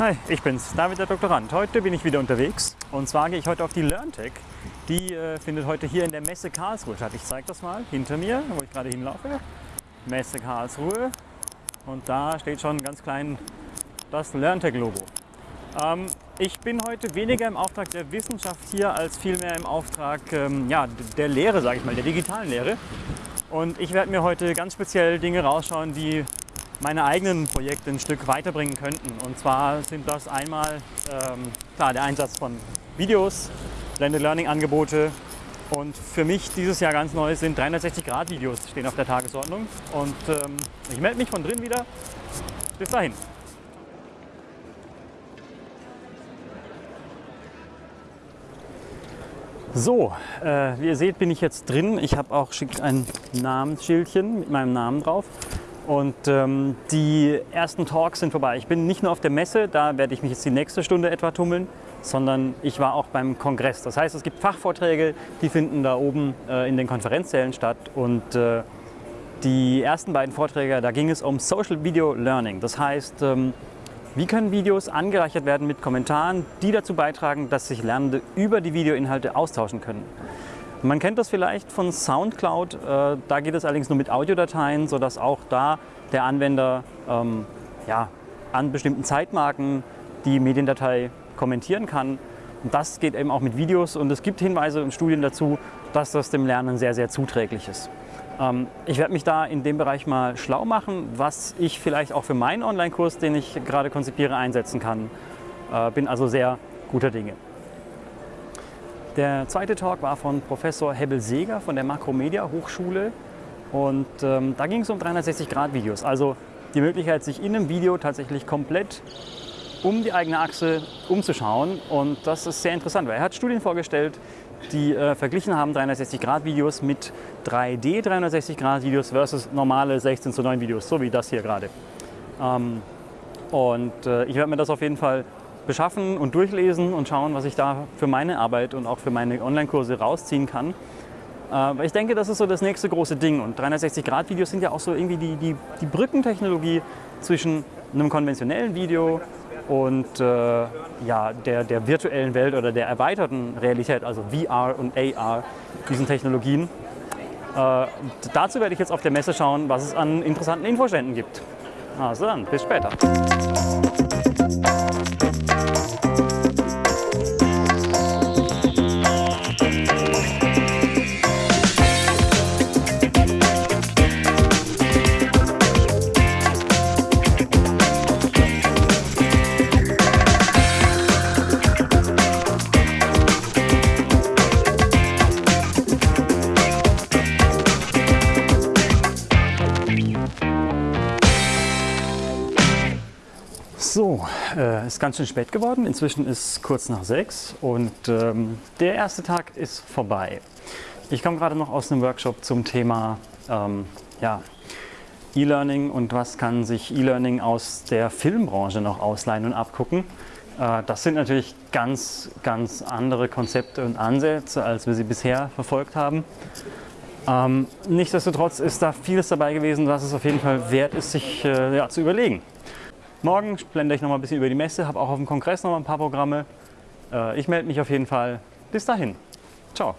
Hi, ich bin's, David der Doktorand. Heute bin ich wieder unterwegs und zwar gehe ich heute auf die LearnTech. Die äh, findet heute hier in der Messe Karlsruhe statt. Ich zeige das mal hinter mir, wo ich gerade hinlaufe. Messe Karlsruhe und da steht schon ganz klein das LearnTech-Logo. Ähm, ich bin heute weniger im Auftrag der Wissenschaft hier, als vielmehr im Auftrag ähm, ja, der Lehre, sage ich mal, der digitalen Lehre. Und ich werde mir heute ganz speziell Dinge rausschauen, die meine eigenen Projekte ein Stück weiterbringen könnten. Und zwar sind das einmal ähm, klar, der Einsatz von Videos, Blended Learning Angebote und für mich dieses Jahr ganz neu sind 360-Grad-Videos stehen auf der Tagesordnung. Und ähm, ich melde mich von drin wieder. Bis dahin. So, äh, wie ihr seht, bin ich jetzt drin. Ich habe auch ein Namensschildchen mit meinem Namen drauf. Und ähm, die ersten Talks sind vorbei. Ich bin nicht nur auf der Messe, da werde ich mich jetzt die nächste Stunde etwa tummeln, sondern ich war auch beim Kongress. Das heißt, es gibt Fachvorträge, die finden da oben äh, in den Konferenzsälen statt. Und äh, die ersten beiden Vorträge, da ging es um Social Video Learning. Das heißt, ähm, wie können Videos angereichert werden mit Kommentaren, die dazu beitragen, dass sich Lernende über die Videoinhalte austauschen können. Man kennt das vielleicht von Soundcloud, äh, da geht es allerdings nur mit Audiodateien, sodass auch da der Anwender ähm, ja, an bestimmten Zeitmarken die Mediendatei kommentieren kann. Und das geht eben auch mit Videos und es gibt Hinweise und Studien dazu, dass das dem Lernen sehr, sehr zuträglich ist. Ähm, ich werde mich da in dem Bereich mal schlau machen, was ich vielleicht auch für meinen Online-Kurs, den ich gerade konzipiere, einsetzen kann. Äh, bin also sehr guter Dinge. Der zweite Talk war von Professor Hebbel-Seger von der Makromedia Hochschule. Und ähm, da ging es um 360-Grad-Videos, also die Möglichkeit, sich in einem Video tatsächlich komplett um die eigene Achse umzuschauen. Und das ist sehr interessant, weil er hat Studien vorgestellt, die äh, verglichen haben 360-Grad-Videos mit 3D 360-Grad-Videos versus normale 16 zu 9 Videos, so wie das hier gerade. Ähm, und äh, ich werde mir das auf jeden Fall beschaffen und durchlesen und schauen, was ich da für meine Arbeit und auch für meine Online-Kurse rausziehen kann. Äh, ich denke, das ist so das nächste große Ding. Und 360-Grad-Videos sind ja auch so irgendwie die, die, die Brückentechnologie zwischen einem konventionellen Video und äh, ja, der, der virtuellen Welt oder der erweiterten Realität, also VR und AR, diesen Technologien. Äh, dazu werde ich jetzt auf der Messe schauen, was es an interessanten Infoständen gibt. Also dann, bis später. So, äh, ist ganz schön spät geworden. Inzwischen ist kurz nach sechs und ähm, der erste Tag ist vorbei. Ich komme gerade noch aus einem Workshop zum Thema ähm, ja, E-Learning und was kann sich E-Learning aus der Filmbranche noch ausleihen und abgucken. Äh, das sind natürlich ganz, ganz andere Konzepte und Ansätze, als wir sie bisher verfolgt haben. Ähm, nichtsdestotrotz ist da vieles dabei gewesen, was es auf jeden Fall wert ist, sich äh, ja, zu überlegen. Morgen blende ich noch mal ein bisschen über die Messe, habe auch auf dem Kongress noch mal ein paar Programme. Äh, ich melde mich auf jeden Fall. Bis dahin. Ciao.